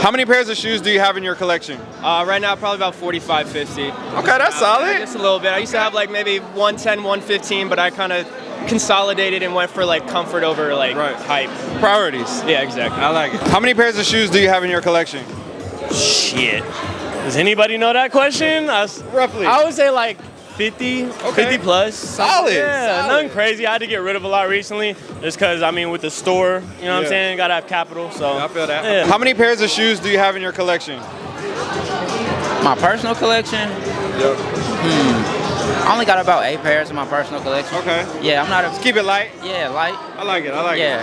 How many pairs of shoes do you have in your collection? Uh, right now, probably about 45, 50. Okay, that's solid. Just a little bit. I used to have like maybe 110, 115, but I kind of consolidated and went for like comfort over like Right. hype. Priorities. Yeah, exactly. I like it. How many pairs of shoes do you have in your collection? Shit. Does anybody know that question? I, s- Roughly. I would say like 50, 50 plus. Solid, Yeah, solid. nothing crazy. I had to get rid of a lot recently just because, I mean, with the store, you know what Yeah. I'm saying? Gotta have capital, so. I feel that. Yeah. How many pairs of shoes do you have in your collection? My personal collection, Yep. Hmm. I only got about eight pairs in my personal collection. Okay. Yeah, I'm not a Keep it light. yeah light. I like it. I like Yeah. it.